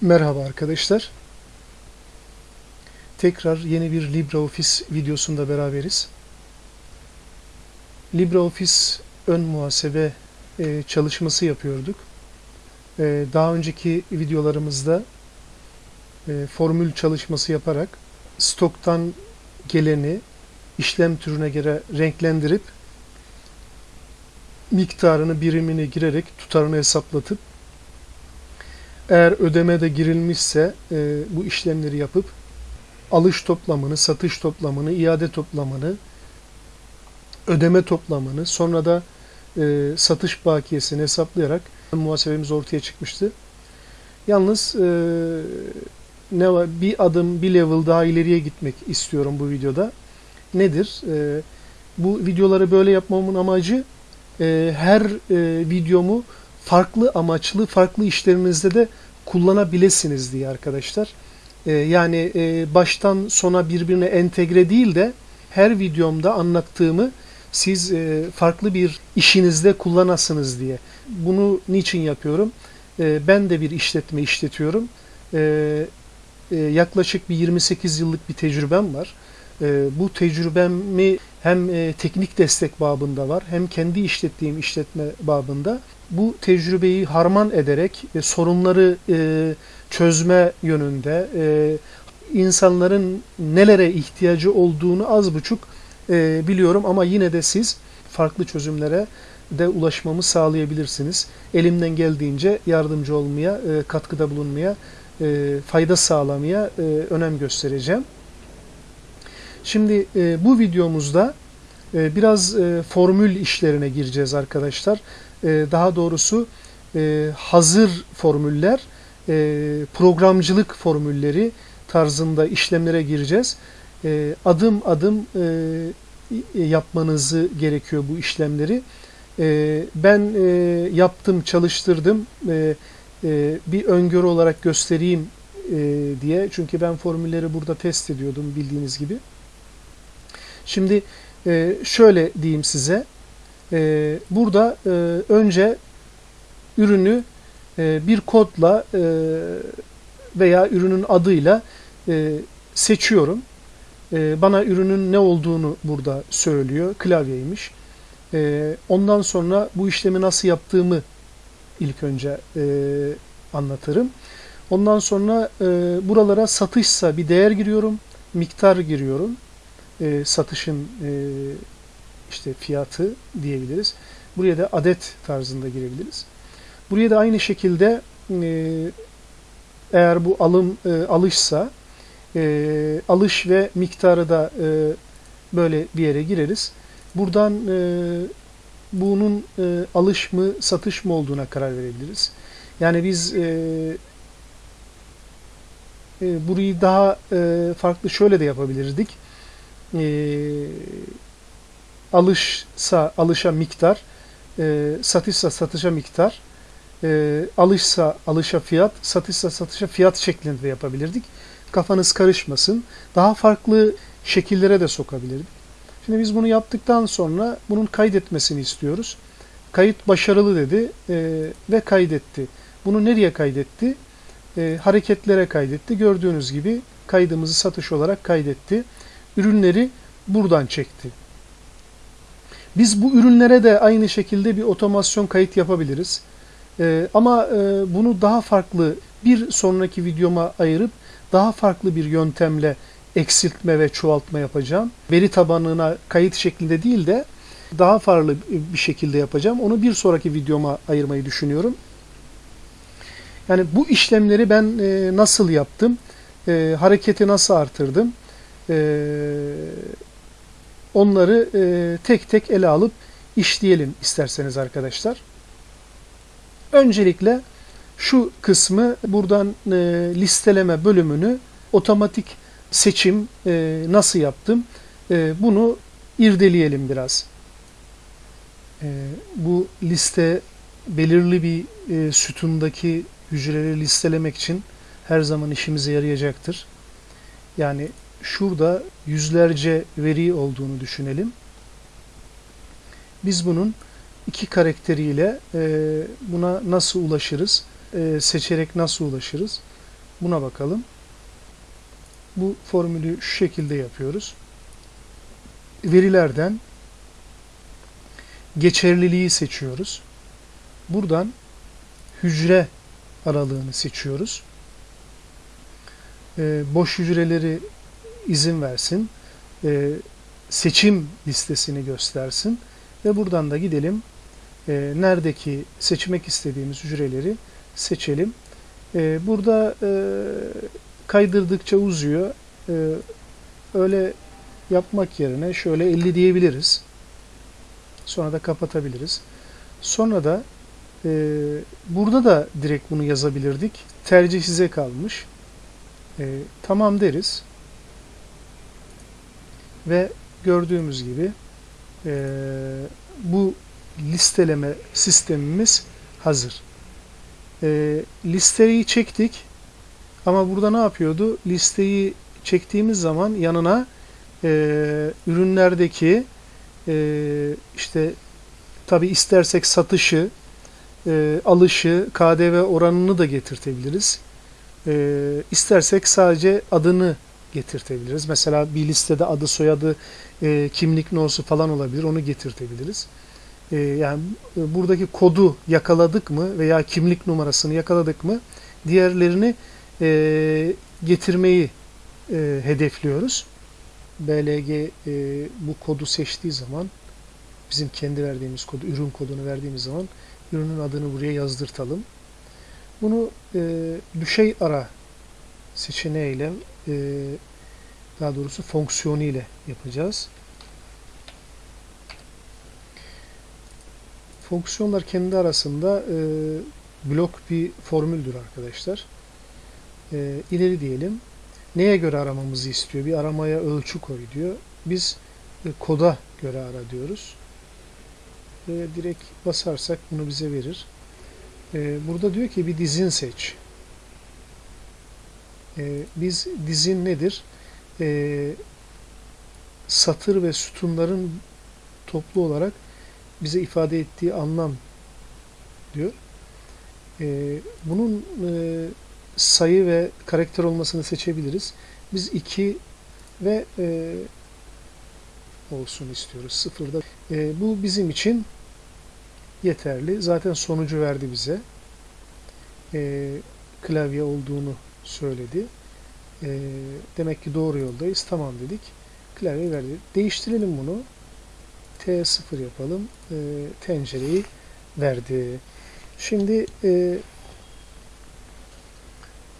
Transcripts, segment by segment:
Merhaba arkadaşlar. Tekrar yeni bir LibreOffice videosunda beraberiz. LibreOffice ön muhasebe e, çalışması yapıyorduk. E, daha önceki videolarımızda e, formül çalışması yaparak stoktan geleni işlem türüne göre renklendirip miktarını birimini girerek tutarını hesaplatıp eğer ödeme de girilmişse e, bu işlemleri yapıp alış toplamını, satış toplamını, iade toplamını, ödeme toplamını, sonra da e, satış bakiyesini hesaplayarak muhasebemiz ortaya çıkmıştı. Yalnız e, ne var? Bir adım, bir level daha ileriye gitmek istiyorum bu videoda. Nedir? E, bu videoları böyle yapmamın amacı e, her e, videomu farklı amaçlı, farklı işlerinizde de kullanabilirsiniz diye arkadaşlar. E, yani e, baştan sona birbirine entegre değil de her videomda anlattığımı siz e, farklı bir işinizde kullanasınız diye. Bunu niçin yapıyorum? E, ben de bir işletme işletiyorum. E, e, yaklaşık bir 28 yıllık bir tecrübem var. Bu tecrübemi hem teknik destek babında var hem kendi işlettiğim işletme babında bu tecrübeyi harman ederek e, sorunları e, çözme yönünde e, insanların nelere ihtiyacı olduğunu az buçuk e, biliyorum ama yine de siz farklı çözümlere de ulaşmamı sağlayabilirsiniz. Elimden geldiğince yardımcı olmaya, e, katkıda bulunmaya, e, fayda sağlamaya e, önem göstereceğim. Şimdi e, bu videomuzda e, biraz e, formül işlerine gireceğiz arkadaşlar. E, daha doğrusu e, hazır formüller, e, programcılık formülleri tarzında işlemlere gireceğiz. Adım adım yapmanızı gerekiyor bu işlemleri. Ben yaptım, çalıştırdım. Bir öngörü olarak göstereyim diye. Çünkü ben formülleri burada test ediyordum bildiğiniz gibi. Şimdi şöyle diyeyim size. E, burada e, önce ürünü e, bir kodla e, veya ürünün adıyla e, seçiyorum. E, bana ürünün ne olduğunu burada söylüyor. Klavyeymiş. E, ondan sonra bu işlemi nasıl yaptığımı ilk önce e, anlatırım. Ondan sonra e, buralara satışsa bir değer giriyorum, miktar giriyorum. E, satışın e, işte fiyatı diyebiliriz. Buraya da adet tarzında girebiliriz. Buraya da aynı şekilde e, eğer bu alım e, alışsa e, alış ve miktarı da e, böyle bir yere gireriz. Buradan e, bunun e, alış mı satış mı olduğuna karar verebiliriz. Yani biz e, e, burayı daha e, farklı şöyle de yapabilirdik. E, alışsa alışa miktar, e, satışsa satışa miktar, e, alışsa alışa fiyat, satışsa satışa fiyat şeklinde yapabilirdik. Kafanız karışmasın. Daha farklı şekillere de sokabilirdik. Şimdi biz bunu yaptıktan sonra bunun kaydetmesini istiyoruz. Kayıt başarılı dedi e, ve kaydetti. Bunu nereye kaydetti? E, hareketlere kaydetti. Gördüğünüz gibi kaydımızı satış olarak kaydetti. Ürünleri buradan çekti. Biz bu ürünlere de aynı şekilde bir otomasyon kayıt yapabiliriz. Ee, ama e, bunu daha farklı bir sonraki videoma ayırıp daha farklı bir yöntemle eksiltme ve çoğaltma yapacağım. Veri tabanına kayıt şeklinde değil de daha farklı bir şekilde yapacağım. Onu bir sonraki videoma ayırmayı düşünüyorum. Yani bu işlemleri ben e, nasıl yaptım? E, hareketi nasıl artırdım? E, onları e, tek tek ele alıp işleyelim isterseniz arkadaşlar. Öncelikle şu kısmı buradan e, listeleme bölümünü otomatik seçim e, nasıl yaptım e, bunu irdeleyelim biraz. E, bu liste belirli bir e, sütundaki hücreleri listelemek için her zaman işimize yarayacaktır. Yani şurada yüzlerce veri olduğunu düşünelim. Biz bunun iki karakteriyle e, buna nasıl ulaşırız, e, seçerek nasıl ulaşırız buna bakalım. Bu formülü şu şekilde yapıyoruz. Verilerden geçerliliği seçiyoruz. Buradan hücre aralığını seçiyoruz. Ee, boş hücreleri izin versin. Ee, seçim listesini göstersin. Ve buradan da gidelim. Ee, neredeki seçmek istediğimiz hücreleri seçelim. Ee, burada e, kaydırdıkça uzuyor. Ee, öyle yapmak yerine şöyle 50 diyebiliriz. Sonra da kapatabiliriz. Sonra da e, burada da direkt bunu yazabilirdik. Tercih size kalmış. E, tamam deriz. Ve gördüğümüz gibi e, bu listeleme sistemimiz hazır. E, listeyi çektik. Ama burada ne yapıyordu? Listeyi çektiğimiz zaman yanına e, ürünlerdeki e, işte tabi istersek satışı, e, alışı, KDV oranını da getirtebiliriz. E, istersek sadece adını getirtebiliriz. Mesela bir listede adı, soyadı, e, kimlik nosu falan olabilir. Onu getirtebiliriz. E, yani e, buradaki kodu yakaladık mı veya kimlik numarasını yakaladık mı diğerlerini e, getirmeyi e, hedefliyoruz. BLG e, bu kodu seçtiği zaman bizim kendi verdiğimiz kodu, ürün kodunu verdiğimiz zaman ürünün adını buraya yazdırtalım. Bunu e, düşey ara seçeneğiyle e, daha doğrusu fonksiyonu ile yapacağız. Fonksiyonlar kendi arasında e, blok bir formüldür arkadaşlar. E, ileri diyelim. Neye göre aramamızı istiyor? Bir aramaya ölçü koy diyor. Biz e, koda göre ara diyoruz. E, direkt basarsak bunu bize verir. E, burada diyor ki bir dizin seç. E, biz dizin nedir? E, satır ve sütunların toplu olarak bize ifade ettiği anlam diyor. E, bunun e, sayı ve karakter olmasını seçebiliriz. Biz 2 ve e, olsun istiyoruz. Sıfırda. E, bu bizim için yeterli. Zaten sonucu verdi bize. E, klavye olduğunu söyledi. E, demek ki doğru yoldayız. Tamam dedik. Klavye verdi. Değiştirelim bunu. T0 yapalım. E, tencereyi verdi. Şimdi e,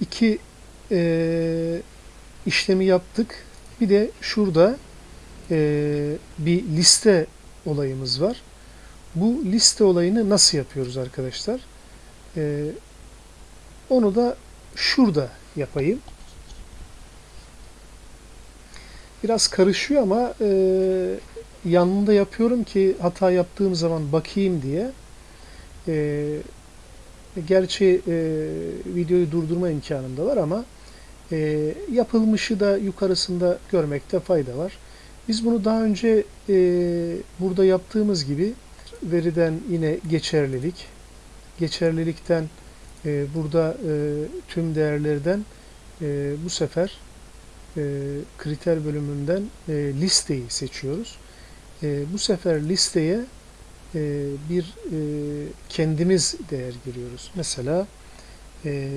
iki e, işlemi yaptık. Bir de şurada e, bir liste olayımız var. Bu liste olayını nasıl yapıyoruz arkadaşlar? E, onu da şurada yapayım. Biraz karışıyor ama e, yanında yapıyorum ki hata yaptığım zaman bakayım diye. E, Gerçi e, videoyu durdurma imkanım da var ama e, yapılmışı da yukarısında görmekte fayda var. Biz bunu daha önce e, burada yaptığımız gibi veriden yine geçerlilik, geçerlilikten e, burada e, tüm değerlerden e, bu sefer e, kriter bölümünden e, listeyi seçiyoruz. E, bu sefer listeye e, bir e, kendimiz değer giriyoruz. Mesela e,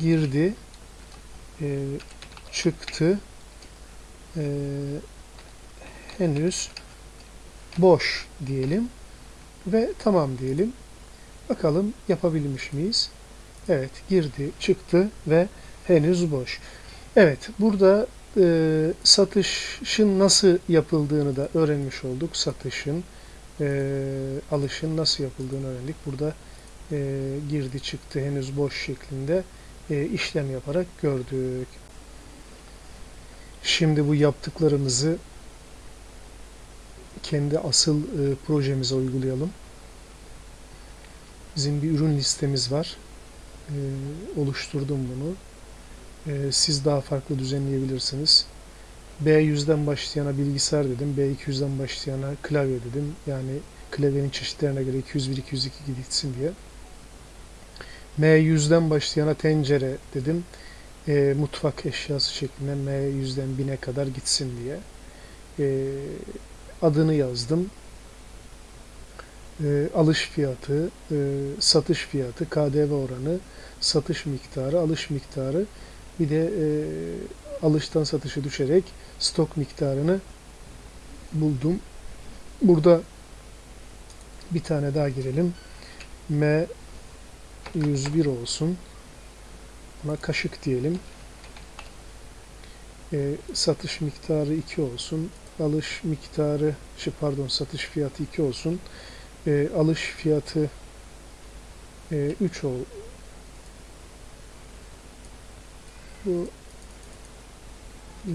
girdi, e, çıktı, e, henüz boş diyelim ve tamam diyelim. Bakalım yapabilmiş miyiz? Evet, girdi, çıktı ve henüz boş. Evet, burada e, satışın nasıl yapıldığını da öğrenmiş olduk. Satışın, e, alışın nasıl yapıldığını öğrendik. Burada e, girdi çıktı henüz boş şeklinde e, işlem yaparak gördük. Şimdi bu yaptıklarımızı kendi asıl e, projemize uygulayalım. Bizim bir ürün listemiz var. E, oluşturdum bunu. E, siz daha farklı düzenleyebilirsiniz. B100'den başlayana bilgisayar dedim. B200'den başlayana klavye dedim. Yani klavyenin çeşitlerine göre 201, 202 gitsin diye. M100'den başlayana tencere dedim. e, mutfak eşyası şeklinde M yüzden 1000'e kadar gitsin diye. E, adını yazdım. E, alış fiyatı, e, satış fiyatı, KDV oranı, satış miktarı, alış miktarı bir de e, alıştan satışa düşerek stok miktarını buldum. Burada bir tane daha girelim. M 101 olsun. Buna kaşık diyelim. E, satış miktarı 2 olsun. Alış miktarı, şey pardon satış fiyatı 2 olsun. E, alış fiyatı e, 3 ol. Bu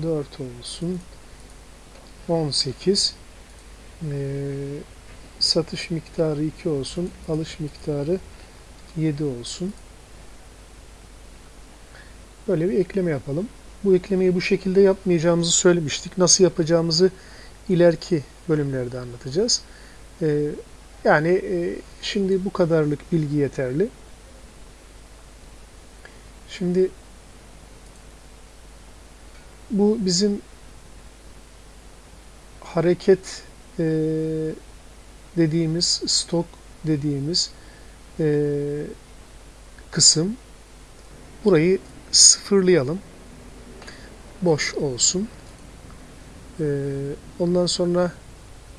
4 olsun. 18. E, satış miktarı 2 olsun. Alış miktarı 7 olsun. Böyle bir ekleme yapalım. Bu eklemeyi bu şekilde yapmayacağımızı söylemiştik. Nasıl yapacağımızı ileriki bölümlerde anlatacağız. Ee, yani e, şimdi bu kadarlık bilgi yeterli. Şimdi bu bizim hareket e, dediğimiz, stok dediğimiz e, kısım. Burayı sıfırlayalım. Boş olsun. Ondan sonra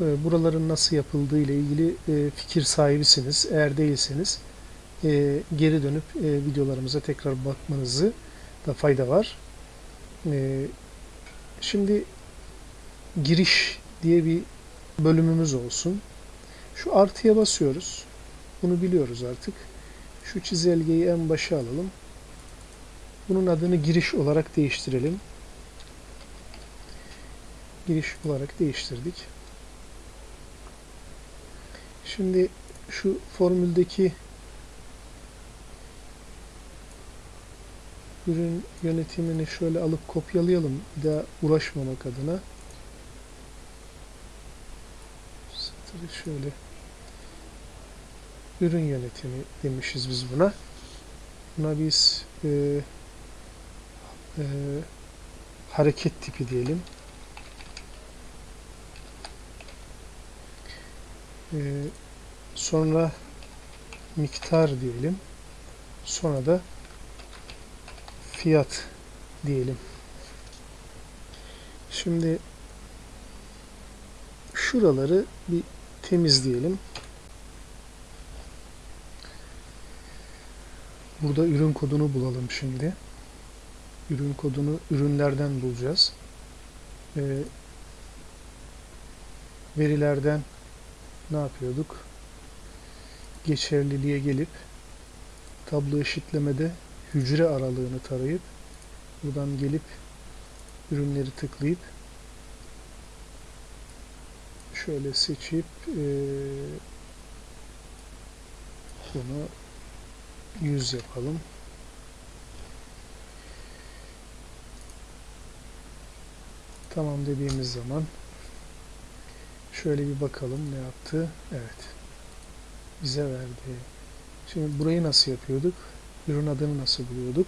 buraların nasıl yapıldığı ile ilgili e, fikir sahibisiniz. Eğer değilseniz e, geri dönüp e, videolarımıza tekrar bakmanızı da fayda var. E, şimdi giriş diye bir bölümümüz olsun. Şu artıya basıyoruz. Bunu biliyoruz artık. Şu çizelgeyi en başa alalım. Bunun adını giriş olarak değiştirelim. Giriş olarak değiştirdik. Şimdi şu formüldeki ürün yönetimini şöyle alıp kopyalayalım. Bir daha uğraşmamak adına. Satırı şöyle ürün yönetimi demişiz biz buna. Buna biz e, e, hareket tipi diyelim. E, sonra miktar diyelim. Sonra da fiyat diyelim. Şimdi şuraları bir temizleyelim. Burada ürün kodunu bulalım şimdi. Ürün kodunu ürünlerden bulacağız. Ee, verilerden ne yapıyorduk? Geçerliliğe gelip tablo eşitlemede hücre aralığını tarayıp buradan gelip ürünleri tıklayıp şöyle seçip e, bunu 100 yapalım. Tamam dediğimiz zaman şöyle bir bakalım ne yaptı. Evet. Bize verdi. Şimdi burayı nasıl yapıyorduk? Ürün adını nasıl buluyorduk?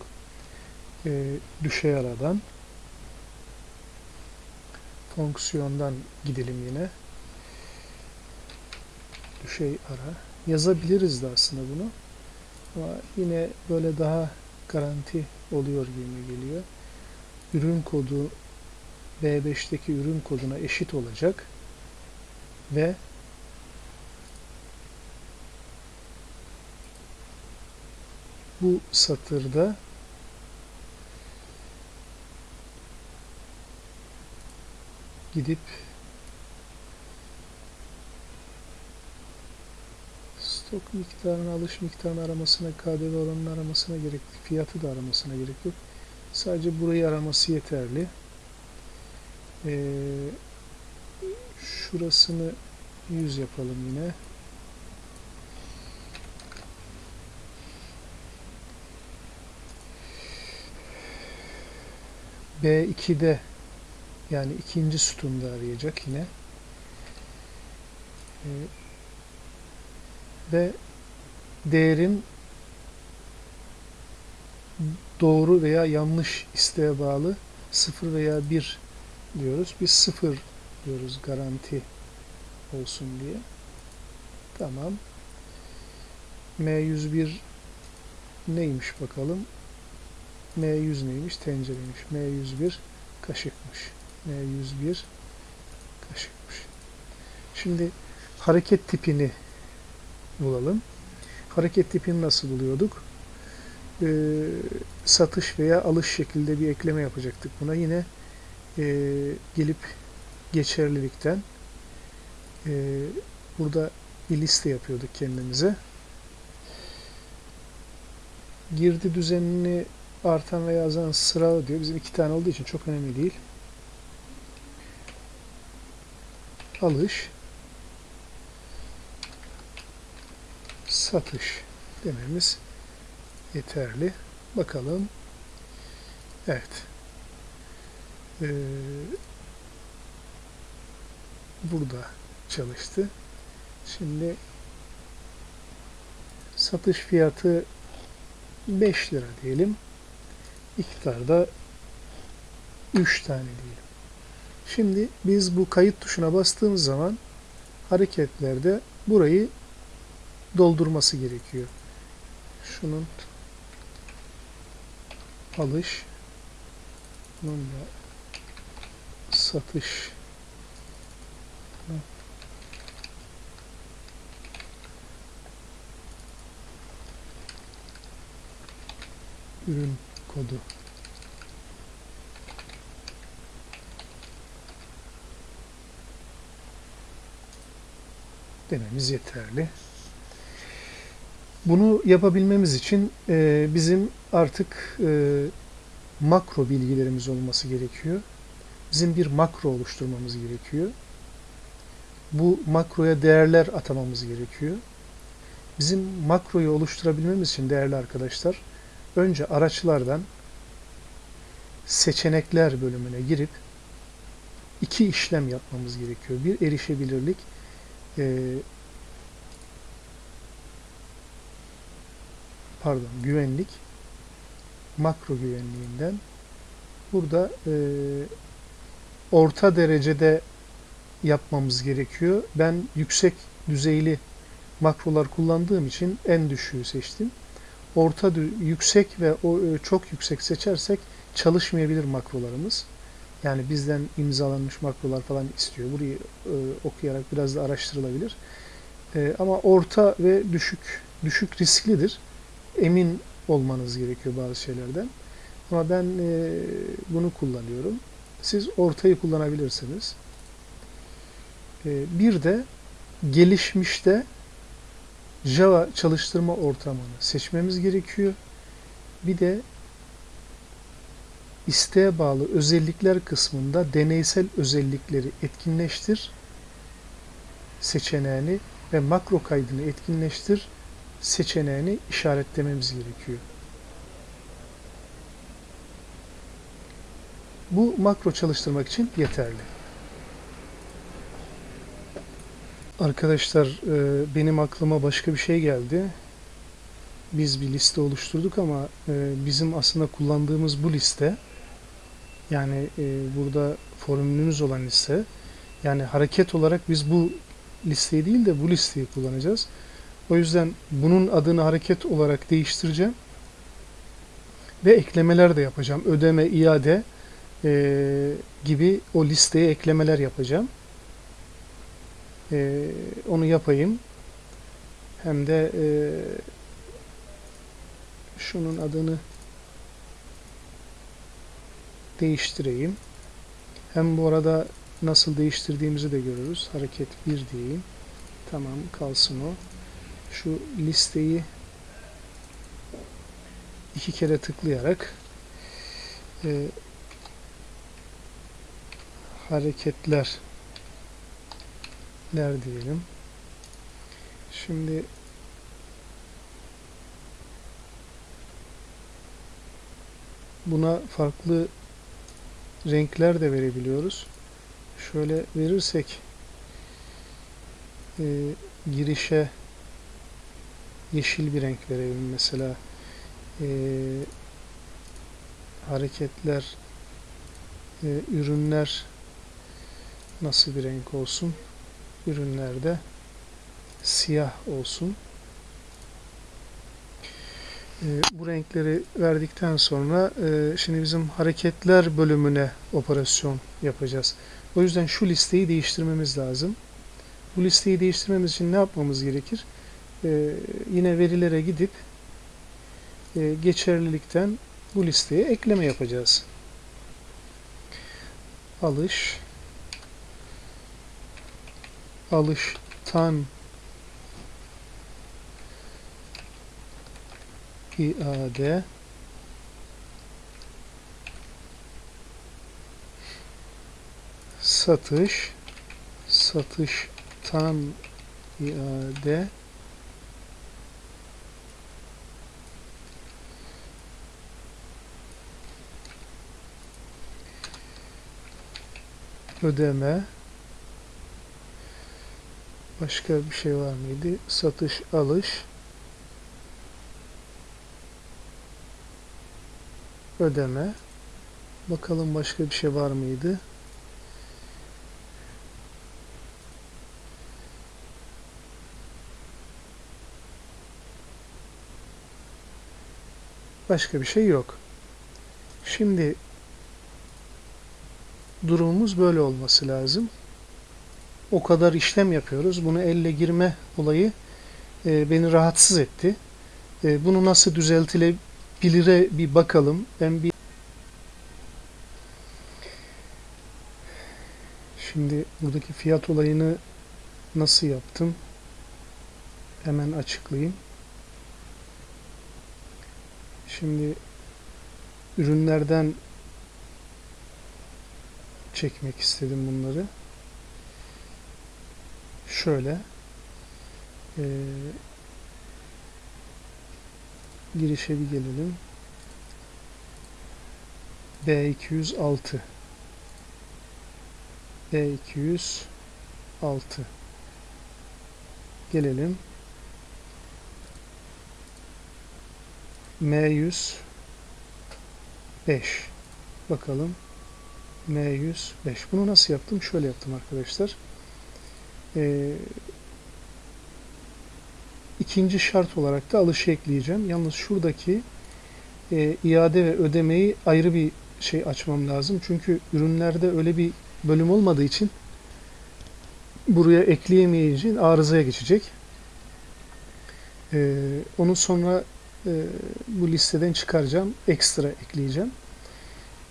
Ee, düşey aradan fonksiyondan gidelim yine. Düşey ara. Yazabiliriz de aslında bunu. Ama yine böyle daha garanti oluyor gibi geliyor. Ürün kodu B5'teki ürün koduna eşit olacak ve bu satırda gidip stok miktarını, alış miktarını aramasına, KDV oranını aramasına gerek, fiyatı da aramasına gerek yok. Sadece burayı araması yeterli. Ee, şurasını 100 yapalım yine. B2'de yani ikinci sütunda arayacak yine. Ee, ve değerin doğru veya yanlış isteğe bağlı 0 veya 1 diyoruz. Biz 0 diyoruz garanti olsun diye. Tamam. M101 neymiş bakalım. M100 neymiş? Tencereymiş. M101 kaşıkmış. M101 kaşıkmış. Şimdi hareket tipini bulalım. Hareket tipini nasıl buluyorduk? Ee, satış veya alış şekilde bir ekleme yapacaktık buna. Yine e, gelip geçerlilikten e, burada bir liste yapıyorduk kendimize. Girdi düzenini artan veya azalan sıra diyor. Bizim iki tane olduğu için çok önemli değil. Alış satış dememiz yeterli. Bakalım. Evet. Ee, burada çalıştı. Şimdi satış fiyatı 5 lira diyelim. İktidarda 3 tane diyelim. Şimdi biz bu kayıt tuşuna bastığımız zaman hareketlerde burayı doldurması gerekiyor. Şunun alış bunun da satış ürün kodu dememiz yeterli. Bunu yapabilmemiz için e, bizim artık e, makro bilgilerimiz olması gerekiyor. Bizim bir makro oluşturmamız gerekiyor. Bu makroya değerler atamamız gerekiyor. Bizim makroyu oluşturabilmemiz için değerli arkadaşlar, önce araçlardan seçenekler bölümüne girip iki işlem yapmamız gerekiyor. Bir erişebilirlik, e, pardon güvenlik makro güvenliğinden burada e, orta derecede yapmamız gerekiyor. Ben yüksek düzeyli makrolar kullandığım için en düşüğü seçtim. Orta yüksek ve o e, çok yüksek seçersek çalışmayabilir makrolarımız. Yani bizden imzalanmış makrolar falan istiyor. Burayı e, okuyarak biraz da araştırılabilir. E, ama orta ve düşük düşük risklidir emin olmanız gerekiyor bazı şeylerden. Ama ben e, bunu kullanıyorum. Siz ortayı kullanabilirsiniz. E, bir de gelişmişte Java çalıştırma ortamını seçmemiz gerekiyor. Bir de isteğe bağlı özellikler kısmında deneysel özellikleri etkinleştir seçeneğini ve makro kaydını etkinleştir seçeneğini işaretlememiz gerekiyor. Bu makro çalıştırmak için yeterli. Arkadaşlar e, benim aklıma başka bir şey geldi. Biz bir liste oluşturduk ama e, bizim aslında kullandığımız bu liste yani e, burada formülümüz olan liste yani hareket olarak biz bu listeyi değil de bu listeyi kullanacağız. O yüzden bunun adını hareket olarak değiştireceğim. Ve eklemeler de yapacağım. Ödeme, iade gibi o listeye eklemeler yapacağım. E, onu yapayım. Hem de e, şunun adını değiştireyim. Hem bu arada nasıl değiştirdiğimizi de görürüz. Hareket 1 diyeyim. Tamam kalsın o şu listeyi iki kere tıklayarak e, hareketler ler diyelim. Şimdi buna farklı renkler de verebiliyoruz. Şöyle verirsek e, girişe yeşil bir renk verelim mesela. Ee, hareketler, e, ürünler nasıl bir renk olsun? Ürünlerde siyah olsun. E, bu renkleri verdikten sonra e, şimdi bizim hareketler bölümüne operasyon yapacağız. O yüzden şu listeyi değiştirmemiz lazım. Bu listeyi değiştirmemiz için ne yapmamız gerekir? E, yine verilere gidip e, geçerlilikten bu listeye ekleme yapacağız. Alış alıştan iade satış satıştan iade ödeme başka bir şey var mıydı? Satış, alış ödeme bakalım başka bir şey var mıydı? Başka bir şey yok. Şimdi durumumuz böyle olması lazım. O kadar işlem yapıyoruz. Bunu elle girme olayı e, beni rahatsız etti. E, bunu nasıl düzeltilebilire bir bakalım. Ben bir Şimdi buradaki fiyat olayını nasıl yaptım? Hemen açıklayayım. Şimdi ürünlerden çekmek istedim bunları. Şöyle e, girişe bir gelelim. B206 B206 gelelim. M105 bakalım. M105 bunu nasıl yaptım? Şöyle yaptım arkadaşlar ee, ikinci şart olarak da alışı ekleyeceğim yalnız şuradaki e, iade ve ödemeyi ayrı bir şey açmam lazım çünkü ürünlerde öyle bir bölüm olmadığı için buraya ekleyemeyeceğin arızaya geçecek ee, onu sonra e, bu listeden çıkaracağım. Ekstra ekleyeceğim.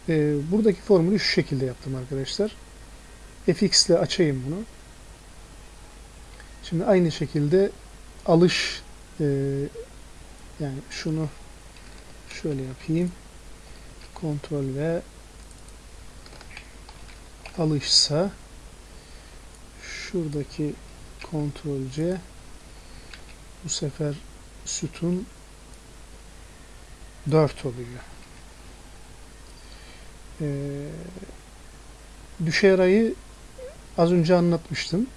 E, buradaki formülü şu şekilde yaptım arkadaşlar. fx ile açayım bunu. Şimdi aynı şekilde alış e, yani şunu şöyle yapayım. Kontrol ve alışsa şuradaki kontrol C bu sefer sütun 4 oluyor. Ee, düşerayı az önce anlatmıştım.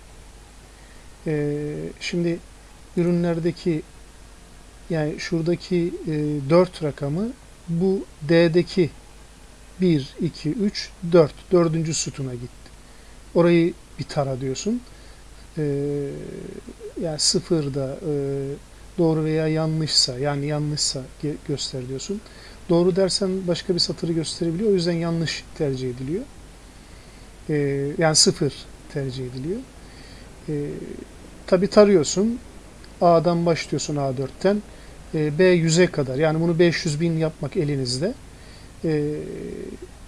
Ee, şimdi ürünlerdeki yani şuradaki e, 4 rakamı bu D'deki 1, 2, 3, 4. Dördüncü sütuna gitti. Orayı bir tara diyorsun. Ee, yani sıfırda e, doğru veya yanlışsa yani yanlışsa göster diyorsun. Doğru dersen başka bir satırı gösterebiliyor. O yüzden yanlış tercih ediliyor. Ee, yani sıfır tercih ediliyor. Ee, Tabi tarıyorsun. A'dan başlıyorsun A4'ten. Ee, B 100'e kadar. Yani bunu 500 bin yapmak elinizde. Ee,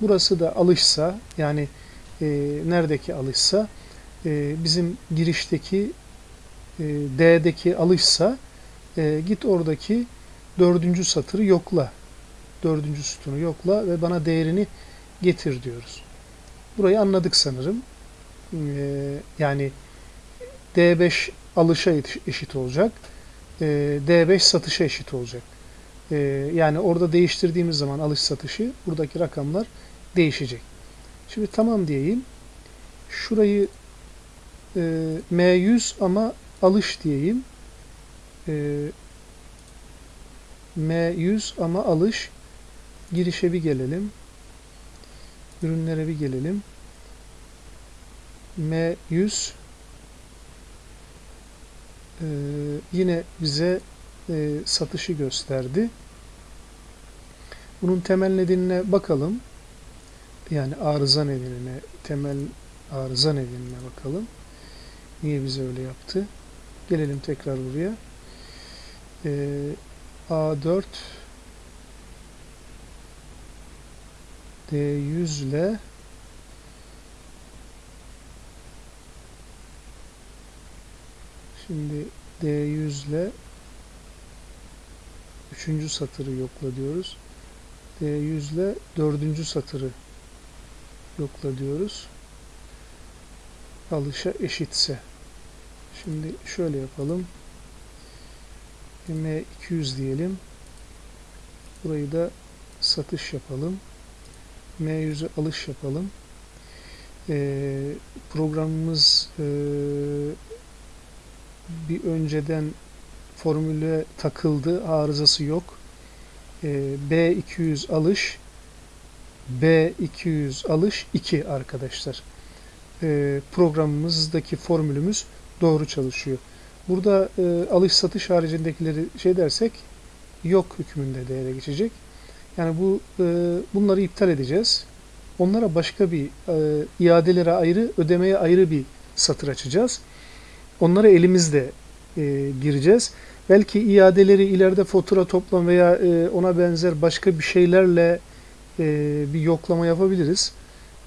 burası da alışsa yani e, neredeki alışsa e, bizim girişteki e, D'deki alışsa git oradaki dördüncü satırı yokla. Dördüncü sütunu yokla ve bana değerini getir diyoruz. Burayı anladık sanırım. E, yani D5 alışa eşit olacak. E, D5 satışa eşit olacak. E, yani orada değiştirdiğimiz zaman alış satışı buradaki rakamlar değişecek. Şimdi tamam diyeyim. Şurayı e, M100 ama alış diyeyim e, M100 ama alış girişe bir gelelim. Ürünlere bir gelelim. M100 Ee, yine bize e, satışı gösterdi. Bunun temel nedenine bakalım. Yani arıza nedenine, temel arıza nedenine bakalım. Niye bize öyle yaptı? Gelelim tekrar buraya. Ee, A4 D100 ile Şimdi D100 ile üçüncü satırı yokla diyoruz. D100 ile dördüncü satırı yokla diyoruz. Alışa eşitse. Şimdi şöyle yapalım. M200 diyelim. Burayı da satış yapalım. M100'e alış yapalım. Ee, programımız e, bir önceden formüle takıldı. Arızası yok. Ee, B200 alış B200 alış 2 arkadaşlar. Ee, programımızdaki formülümüz doğru çalışıyor. Burada e, alış satış haricindekileri şey dersek yok hükmünde değere geçecek. Yani bu e, bunları iptal edeceğiz. Onlara başka bir e, iadelere ayrı, ödemeye ayrı bir satır açacağız. Onlara elimizde e, gireceğiz. Belki iadeleri ileride fatura toplam veya e, ona benzer başka bir şeylerle e, bir yoklama yapabiliriz.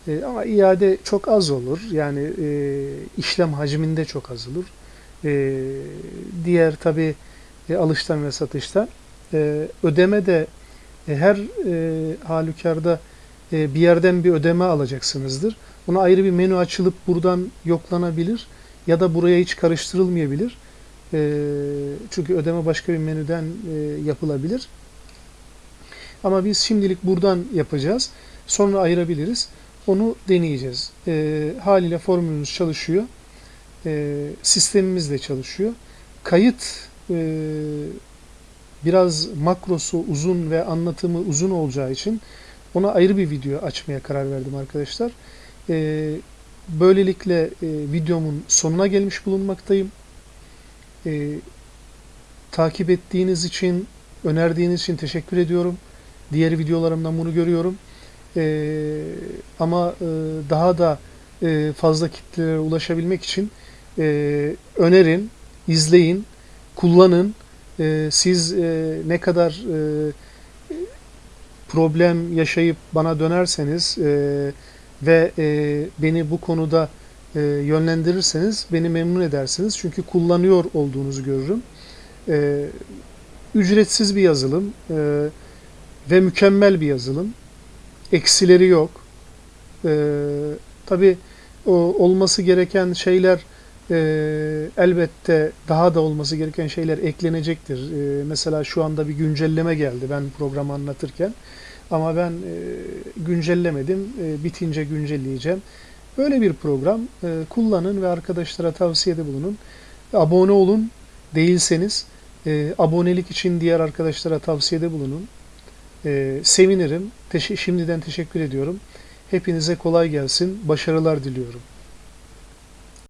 E, ama iade çok az olur. Yani e, işlem hacminde çok az olur. E, diğer tabi e, alıştan ve satıştan. E, ödeme de e, her e, halükarda e, bir yerden bir ödeme alacaksınızdır. Ona ayrı bir menü açılıp buradan yoklanabilir ya da buraya hiç karıştırılmayabilir. E, çünkü ödeme başka bir menüden e, yapılabilir. Ama biz şimdilik buradan yapacağız. Sonra ayırabiliriz. Onu deneyeceğiz. E, haliyle formülümüz çalışıyor. E, sistemimiz de çalışıyor. Kayıt e, biraz makrosu uzun ve anlatımı uzun olacağı için ona ayrı bir video açmaya karar verdim arkadaşlar. E, böylelikle e, videomun sonuna gelmiş bulunmaktayım. E, takip ettiğiniz için, önerdiğiniz için teşekkür ediyorum. Diğer videolarımdan bunu görüyorum. E, ama e, daha da e, fazla kitlelere ulaşabilmek için e, önerin, izleyin, kullanın. E, siz e, ne kadar e, problem yaşayıp bana dönerseniz e, ve e, beni bu konuda e, yönlendirirseniz beni memnun edersiniz. Çünkü kullanıyor olduğunuzu görürüm. E, ücretsiz bir yazılım e, ve mükemmel bir yazılım. Eksileri yok. E, Tabi olması gereken şeyler e, elbette daha da olması gereken şeyler eklenecektir. E, mesela şu anda bir güncelleme geldi ben programı anlatırken. Ama ben e, güncellemedim. E, bitince güncelleyeceğim. Böyle bir program e, kullanın ve arkadaşlara tavsiyede bulunun. Abone olun değilseniz abonelik için diğer arkadaşlara tavsiyede bulunun. Sevinirim. Teş şimdiden teşekkür ediyorum. Hepinize kolay gelsin. Başarılar diliyorum.